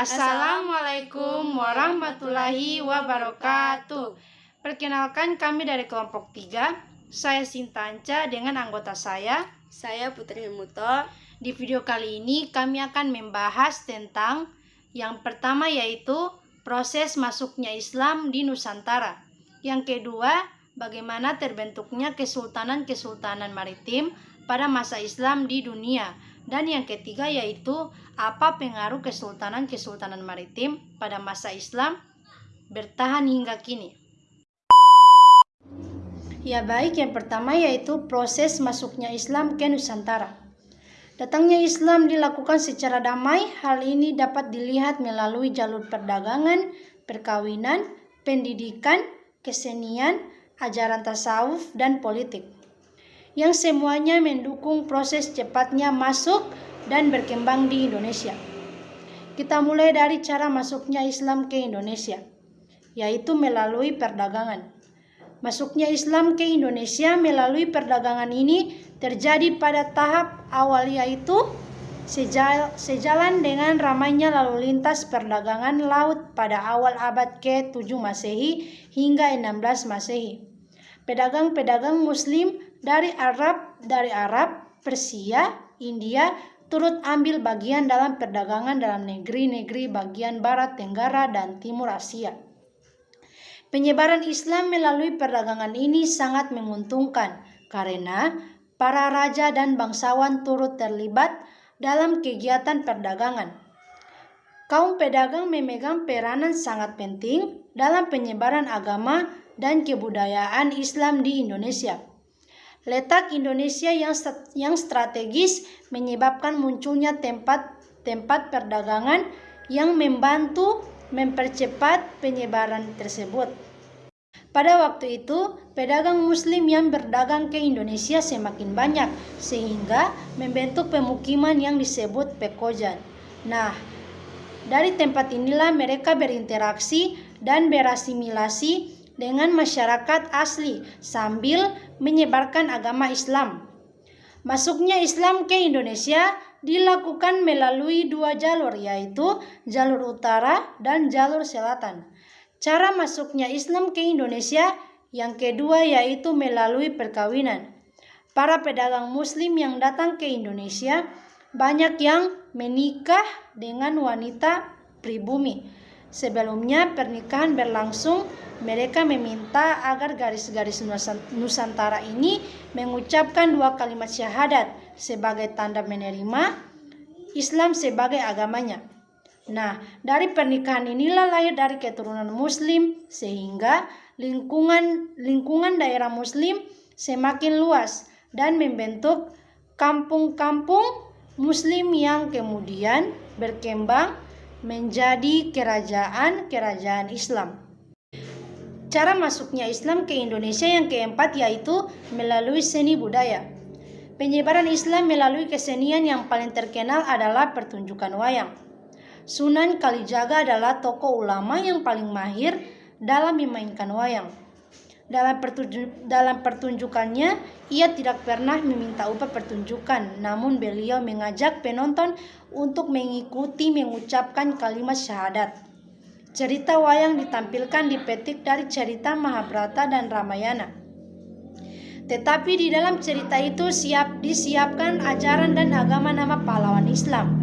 Assalamualaikum warahmatullahi wabarakatuh. Perkenalkan kami dari kelompok 3. Saya Sintanca dengan anggota saya. Saya Putri Muto. Di video kali ini kami akan membahas tentang yang pertama yaitu proses masuknya Islam di Nusantara. Yang kedua, bagaimana terbentuknya kesultanan-kesultanan maritim pada masa Islam di dunia. Dan yang ketiga yaitu apa pengaruh kesultanan-kesultanan maritim pada masa Islam bertahan hingga kini. Ya baik, yang pertama yaitu proses masuknya Islam ke Nusantara. Datangnya Islam dilakukan secara damai, hal ini dapat dilihat melalui jalur perdagangan, perkawinan, pendidikan, kesenian, ajaran tasawuf, dan politik yang semuanya mendukung proses cepatnya masuk dan berkembang di Indonesia. Kita mulai dari cara masuknya Islam ke Indonesia, yaitu melalui perdagangan. Masuknya Islam ke Indonesia melalui perdagangan ini terjadi pada tahap awal yaitu sejalan dengan ramainya lalu lintas perdagangan laut pada awal abad ke-7 Masehi hingga 16 Masehi. Pedagang-pedagang muslim dari Arab, dari Arab, Persia, India turut ambil bagian dalam perdagangan dalam negeri-negeri bagian barat Tenggara dan timur Asia. Penyebaran Islam melalui perdagangan ini sangat menguntungkan karena para raja dan bangsawan turut terlibat dalam kegiatan perdagangan. Kaum pedagang memegang peranan sangat penting dalam penyebaran agama dan kebudayaan Islam di Indonesia. Letak Indonesia yang yang strategis menyebabkan munculnya tempat-tempat perdagangan yang membantu mempercepat penyebaran tersebut. Pada waktu itu, pedagang muslim yang berdagang ke Indonesia semakin banyak sehingga membentuk pemukiman yang disebut pekojan. Nah, dari tempat inilah mereka berinteraksi dan berasimilasi dengan masyarakat asli sambil menyebarkan agama Islam. Masuknya Islam ke Indonesia dilakukan melalui dua jalur yaitu jalur utara dan jalur selatan. Cara masuknya Islam ke Indonesia yang kedua yaitu melalui perkawinan. Para pedagang muslim yang datang ke Indonesia banyak yang menikah dengan wanita pribumi Sebelumnya pernikahan berlangsung, mereka meminta agar garis-garis Nusantara ini mengucapkan dua kalimat syahadat sebagai tanda menerima Islam sebagai agamanya. Nah, dari pernikahan inilah lahir dari keturunan muslim sehingga lingkungan lingkungan daerah muslim semakin luas dan membentuk kampung-kampung muslim yang kemudian berkembang menjadi kerajaan-kerajaan Islam. Cara masuknya Islam ke Indonesia yang keempat yaitu melalui seni budaya. Penyebaran Islam melalui kesenian yang paling terkenal adalah pertunjukan wayang. Sunan Kalijaga adalah tokoh ulama yang paling mahir dalam memainkan wayang. Dalam, pertunjuk, dalam pertunjukannya, ia tidak pernah meminta upah pertunjukan, namun beliau mengajak penonton untuk mengikuti mengucapkan kalimat syahadat. Cerita wayang ditampilkan dipetik dari cerita Mahabharata dan Ramayana. Tetapi di dalam cerita itu siap disiapkan ajaran dan agama nama pahlawan Islam.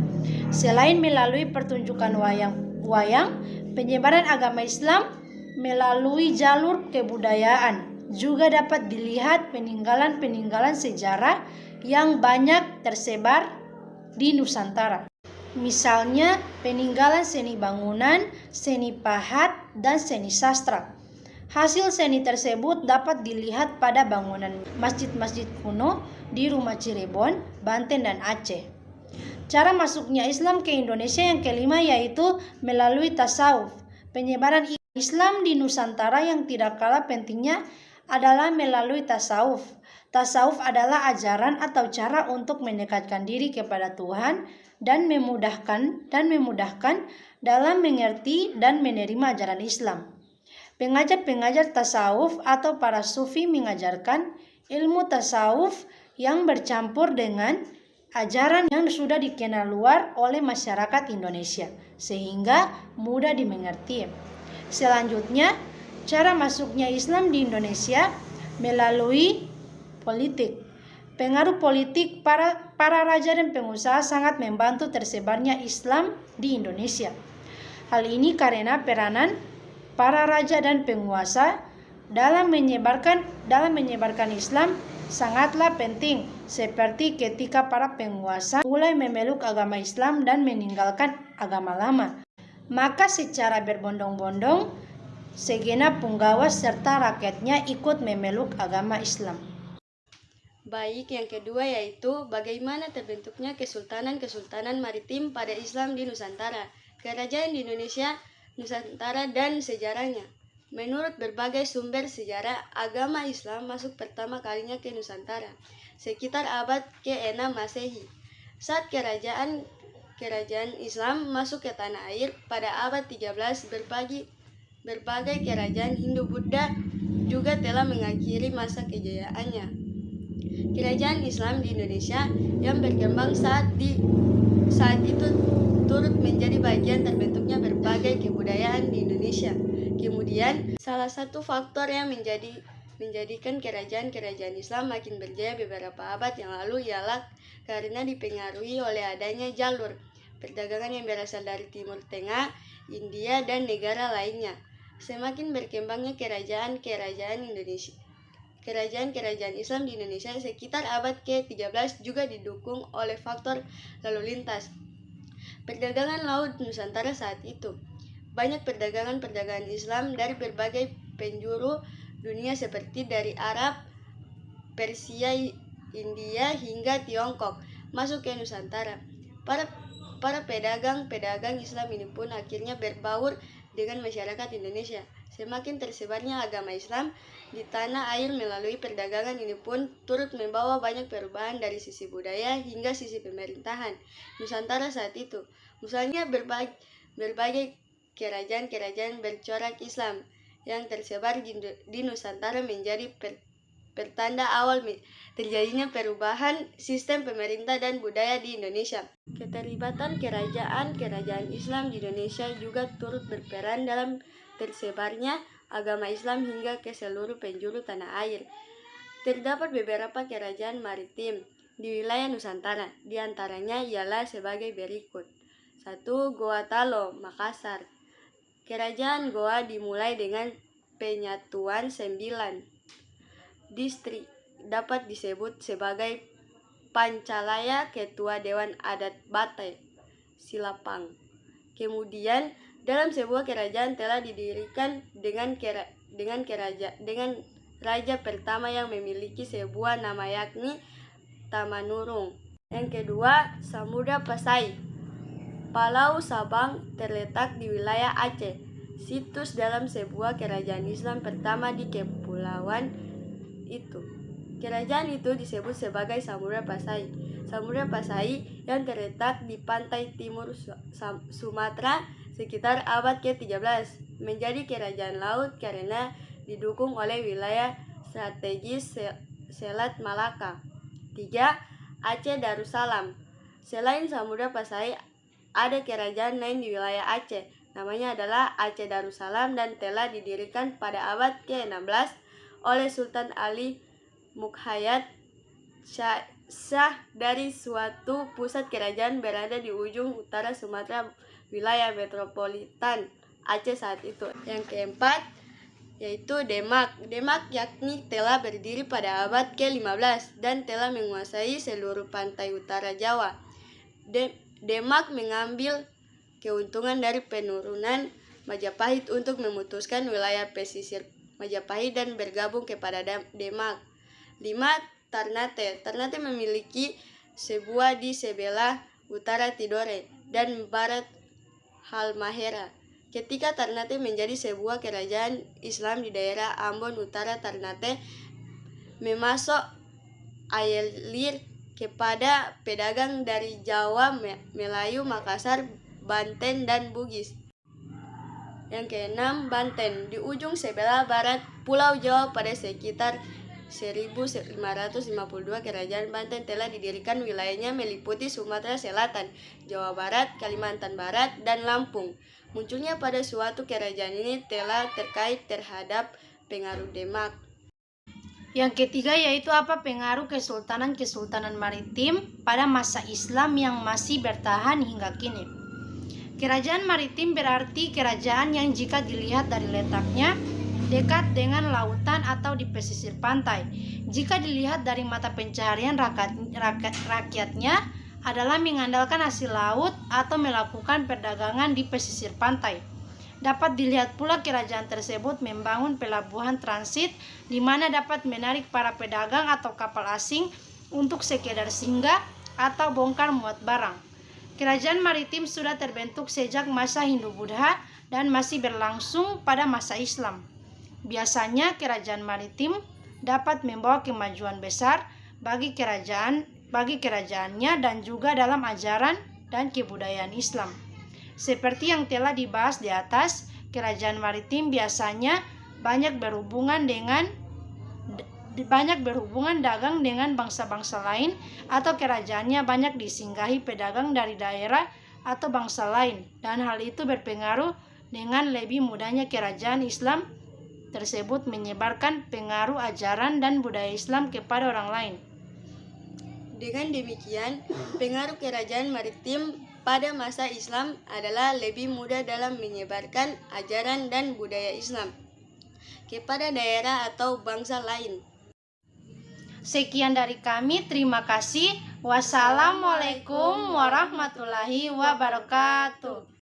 Selain melalui pertunjukan wayang, wayang penyebaran agama Islam melalui jalur kebudayaan. Juga dapat dilihat peninggalan-peninggalan sejarah yang banyak tersebar di Nusantara. Misalnya peninggalan seni bangunan, seni pahat, dan seni sastra. Hasil seni tersebut dapat dilihat pada bangunan masjid-masjid kuno di rumah Cirebon, Banten, dan Aceh. Cara masuknya Islam ke Indonesia yang kelima yaitu melalui tasawuf. Penyebaran Islam di Nusantara yang tidak kalah pentingnya adalah melalui tasawuf. Tasawuf adalah ajaran atau cara untuk mendekatkan diri kepada Tuhan dan memudahkan dan memudahkan dalam mengerti dan menerima ajaran Islam. Pengajar-pengajar tasawuf atau para sufi mengajarkan ilmu tasawuf yang bercampur dengan ajaran yang sudah dikenal luar oleh masyarakat Indonesia, sehingga mudah dimengerti. Selanjutnya, cara masuknya Islam di Indonesia melalui politik. Pengaruh politik para, para raja dan pengusaha sangat membantu tersebarnya Islam di Indonesia. Hal ini karena peranan para raja dan penguasa dalam menyebarkan dalam menyebarkan Islam sangatlah penting seperti ketika para penguasa mulai memeluk agama Islam dan meninggalkan agama lama. Maka secara berbondong-bondong segenap punggawa serta rakyatnya ikut memeluk agama Islam. Baik, yang kedua yaitu bagaimana terbentuknya kesultanan-kesultanan maritim pada Islam di Nusantara, kerajaan di Indonesia, Nusantara, dan sejarahnya. Menurut berbagai sumber sejarah, agama Islam masuk pertama kalinya ke Nusantara, sekitar abad ke-6 Masehi. Saat kerajaan kerajaan Islam masuk ke tanah air pada abad 13 berbagi berbagai kerajaan Hindu-Buddha juga telah mengakhiri masa kejayaannya. Kerajaan Islam di Indonesia yang berkembang saat di saat itu turut menjadi bagian terbentuknya berbagai kebudayaan di Indonesia. Kemudian, salah satu faktor yang menjadi menjadikan kerajaan-kerajaan Islam makin berjaya beberapa abad yang lalu ialah karena dipengaruhi oleh adanya jalur perdagangan yang berasal dari Timur Tengah, India, dan negara lainnya. Semakin berkembangnya kerajaan-kerajaan Indonesia kerajaan-kerajaan Islam di Indonesia sekitar abad ke-13 juga didukung oleh faktor lalu lintas. Perdagangan laut Nusantara saat itu. Banyak perdagangan-perdagangan Islam dari berbagai penjuru dunia seperti dari Arab, Persia, India hingga Tiongkok masuk ke Nusantara. Para para pedagang-pedagang Islam ini pun akhirnya berbaur dengan masyarakat Indonesia. Semakin tersebarnya agama Islam di tanah air melalui perdagangan ini pun turut membawa banyak perubahan dari sisi budaya hingga sisi pemerintahan Nusantara saat itu. Misalnya berbagai, berbagai kerajaan-kerajaan bercorak Islam yang tersebar di, di Nusantara menjadi per, pertanda awal terjadinya perubahan sistem pemerintah dan budaya di Indonesia. Keterlibatan kerajaan-kerajaan Islam di Indonesia juga turut berperan dalam tersebarnya agama Islam hingga ke seluruh penjuru tanah air. Terdapat beberapa kerajaan maritim di wilayah Nusantara, di antaranya ialah sebagai berikut. Satu, Goa Talo, Makassar. Kerajaan Goa dimulai dengan penyatuan sembilan distrik dapat disebut sebagai Pancalaya Ketua Dewan Adat Batai Silapang. Kemudian dalam sebuah kerajaan telah didirikan dengan kera, dengan keraja dengan raja pertama yang memiliki sebuah nama yakni Tamanurung. Yang kedua, Samudra Pasai. Palau Sabang terletak di wilayah Aceh. Situs dalam sebuah kerajaan Islam pertama di kepulauan itu. Kerajaan itu disebut sebagai Samudra Pasai. Samudra Pasai yang terletak di pantai timur Sumatera sekitar abad ke-13 menjadi kerajaan laut karena didukung oleh wilayah strategis Selat Malaka. 3. Aceh Darussalam. Selain Samudra Pasai, ada kerajaan lain di wilayah Aceh. Namanya adalah Aceh Darussalam dan telah didirikan pada abad ke-16 oleh Sultan Ali Mukhayat Shah dari suatu pusat kerajaan berada di ujung utara Sumatera wilayah metropolitan Aceh saat itu. Yang keempat yaitu Demak. Demak yakni telah berdiri pada abad ke-15 dan telah menguasai seluruh pantai utara Jawa. De Demak mengambil keuntungan dari penurunan Majapahit untuk memutuskan wilayah pesisir Majapahit dan bergabung kepada Demak. 5. Ternate. Ternate memiliki sebuah di sebelah utara Tidore dan barat Halmahera. Ketika Ternate menjadi sebuah kerajaan Islam di daerah Ambon Utara Ternate memasuk air kepada pedagang dari Jawa, Melayu, Makassar, Banten, dan Bugis. Yang keenam, Banten. Di ujung sebelah barat Pulau Jawa pada sekitar 1552 kerajaan Banten telah didirikan wilayahnya meliputi Sumatera Selatan, Jawa Barat, Kalimantan Barat, dan Lampung. Munculnya pada suatu kerajaan ini telah terkait terhadap pengaruh Demak. Yang ketiga yaitu apa pengaruh kesultanan-kesultanan maritim pada masa Islam yang masih bertahan hingga kini. Kerajaan maritim berarti kerajaan yang jika dilihat dari letaknya dekat dengan lautan atau di pesisir pantai. Jika dilihat dari mata pencaharian rakyat, rakyat, rakyatnya adalah mengandalkan hasil laut atau melakukan perdagangan di pesisir pantai. Dapat dilihat pula kerajaan tersebut membangun pelabuhan transit di mana dapat menarik para pedagang atau kapal asing untuk sekedar singgah atau bongkar muat barang. Kerajaan maritim sudah terbentuk sejak masa Hindu-Buddha dan masih berlangsung pada masa Islam. Biasanya kerajaan maritim dapat membawa kemajuan besar bagi kerajaan bagi kerajaannya dan juga dalam ajaran dan kebudayaan Islam. Seperti yang telah dibahas di atas, kerajaan maritim biasanya banyak berhubungan dengan banyak berhubungan dagang dengan bangsa-bangsa lain atau kerajaannya banyak disinggahi pedagang dari daerah atau bangsa lain dan hal itu berpengaruh dengan lebih mudahnya kerajaan Islam tersebut menyebarkan pengaruh ajaran dan budaya Islam kepada orang lain. Dengan demikian, pengaruh kerajaan maritim pada masa Islam adalah lebih mudah dalam menyebarkan ajaran dan budaya Islam kepada daerah atau bangsa lain. Sekian dari kami, terima kasih. Wassalamualaikum warahmatullahi wabarakatuh.